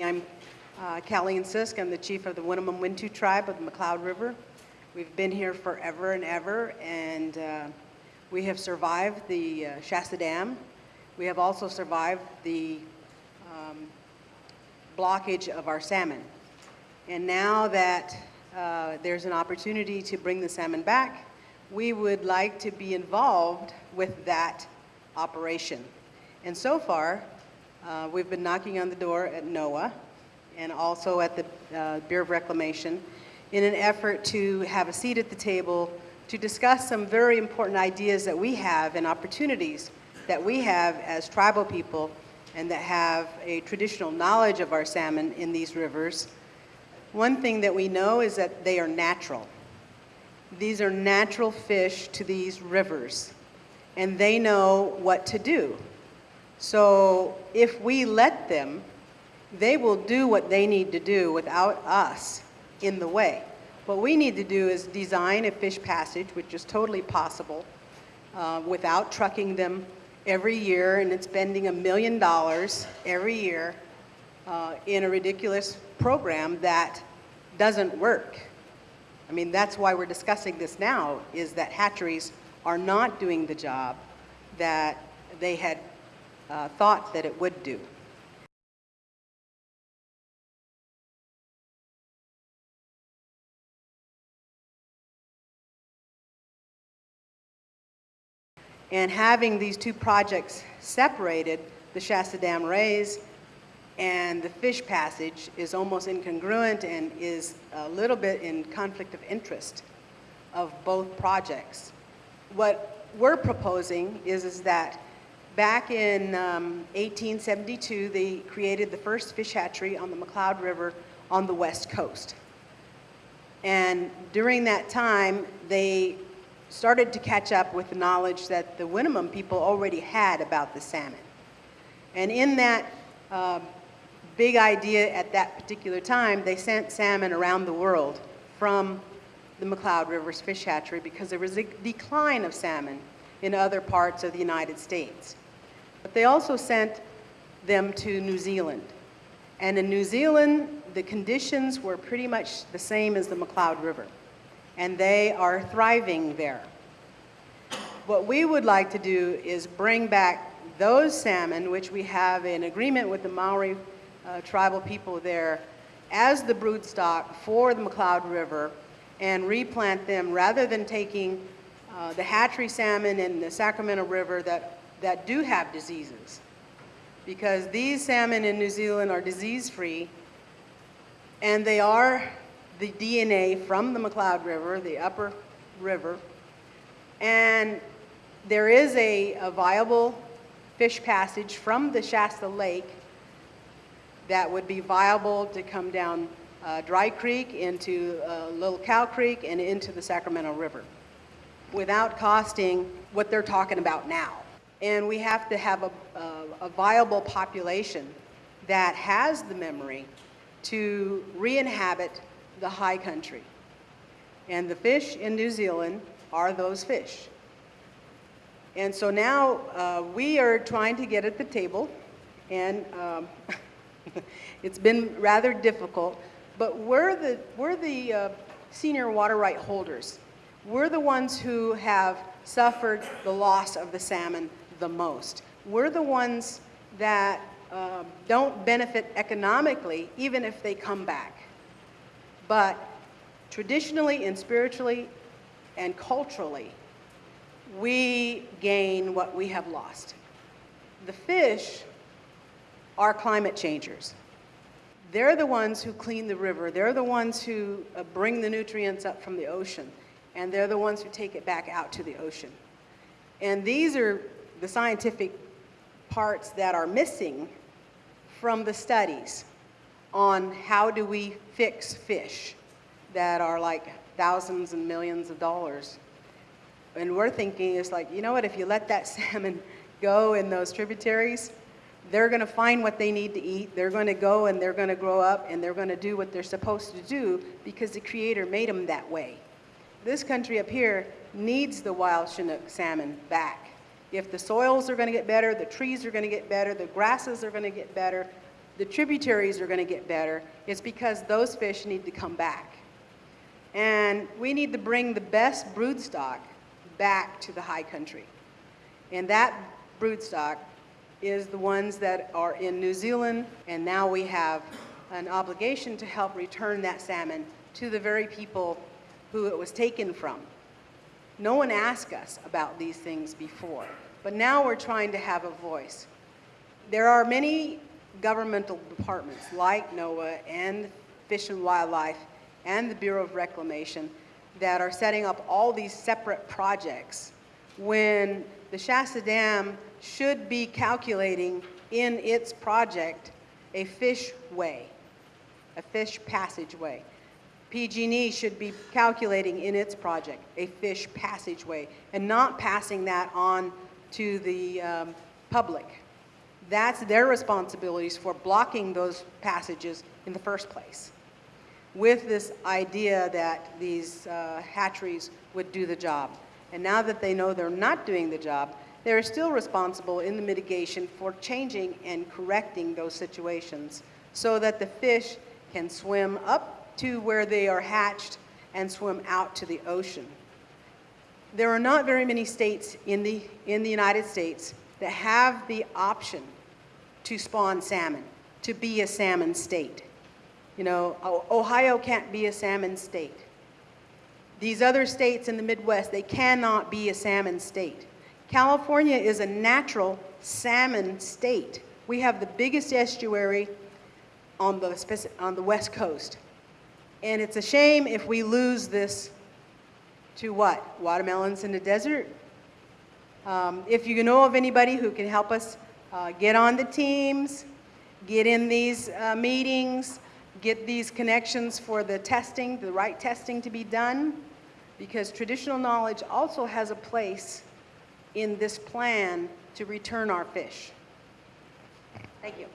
I'm uh, Caleen Sisk. I'm the chief of the Winnemem Wintu tribe of the McCloud River. We've been here forever and ever, and uh, we have survived the uh, Shasta Dam. We have also survived the um, blockage of our salmon. And now that uh, there's an opportunity to bring the salmon back, we would like to be involved with that operation. And so far, uh, we've been knocking on the door at NOAA and also at the uh, Bureau of Reclamation in an effort to have a seat at the table to discuss some very important ideas that we have and opportunities that we have as tribal people and that have a traditional knowledge of our salmon in these rivers. One thing that we know is that they are natural. These are natural fish to these rivers, and they know what to do. So if we let them, they will do what they need to do without us in the way. What we need to do is design a fish passage, which is totally possible, uh, without trucking them every year and spending a million dollars every year uh, in a ridiculous program that doesn't work. I mean, that's why we're discussing this now, is that hatcheries are not doing the job that they had uh, thought that it would do. And having these two projects separated, the Shasta Dam raise and the fish passage is almost incongruent and is a little bit in conflict of interest of both projects. What we're proposing is, is that back in um, 1872, they created the first fish hatchery on the McCloud River on the west coast. And during that time, they started to catch up with the knowledge that the Winnemem people already had about the salmon. And in that uh, big idea at that particular time, they sent salmon around the world from the McCloud Rivers Fish Hatchery because there was a decline of salmon in other parts of the United States. But they also sent them to New Zealand. And in New Zealand, the conditions were pretty much the same as the McCloud River and they are thriving there. What we would like to do is bring back those salmon, which we have an agreement with the Maori uh, tribal people there, as the brood stock for the McCloud River and replant them rather than taking uh, the hatchery salmon in the Sacramento River that, that do have diseases. Because these salmon in New Zealand are disease-free and they are the DNA from the McCloud River, the upper river, and there is a, a viable fish passage from the Shasta Lake that would be viable to come down uh, Dry Creek into uh, Little Cow Creek and into the Sacramento River without costing what they're talking about now. And we have to have a, a, a viable population that has the memory to re-inhabit the high country. And the fish in New Zealand are those fish. And so now uh, we are trying to get at the table, and um, it's been rather difficult, but we're the, we're the uh, senior water right holders. We're the ones who have suffered the loss of the salmon the most. We're the ones that uh, don't benefit economically, even if they come back. But traditionally and spiritually and culturally, we gain what we have lost. The fish are climate changers. They're the ones who clean the river. They're the ones who uh, bring the nutrients up from the ocean. And they're the ones who take it back out to the ocean. And these are the scientific parts that are missing from the studies on how do we fix fish that are like thousands and millions of dollars. And we're thinking it's like, you know what, if you let that salmon go in those tributaries, they're going to find what they need to eat. They're going to go and they're going to grow up and they're going to do what they're supposed to do because the Creator made them that way. This country up here needs the wild Chinook salmon back. If the soils are going to get better, the trees are going to get better, the grasses are going to get better, the tributaries are going to get better, it's because those fish need to come back. And we need to bring the best broodstock back to the high country. And that broodstock is the ones that are in New Zealand, and now we have an obligation to help return that salmon to the very people who it was taken from. No one asked us about these things before, but now we're trying to have a voice. There are many governmental departments like NOAA and Fish and Wildlife and the Bureau of Reclamation that are setting up all these separate projects when the Shasta Dam should be calculating in its project a fish way, a fish passageway. PG&E should be calculating in its project a fish passageway and not passing that on to the um, public. That's their responsibilities for blocking those passages in the first place with this idea that these uh, hatcheries would do the job. And now that they know they're not doing the job, they're still responsible in the mitigation for changing and correcting those situations so that the fish can swim up to where they are hatched and swim out to the ocean. There are not very many states in the, in the United States that have the option to spawn salmon, to be a salmon state. You know, Ohio can't be a salmon state. These other states in the Midwest, they cannot be a salmon state. California is a natural salmon state. We have the biggest estuary on the, on the west coast. And it's a shame if we lose this to what? Watermelons in the desert? Um, if you know of anybody who can help us uh, get on the teams, get in these uh, meetings, get these connections for the testing, the right testing to be done, because traditional knowledge also has a place in this plan to return our fish. Thank you.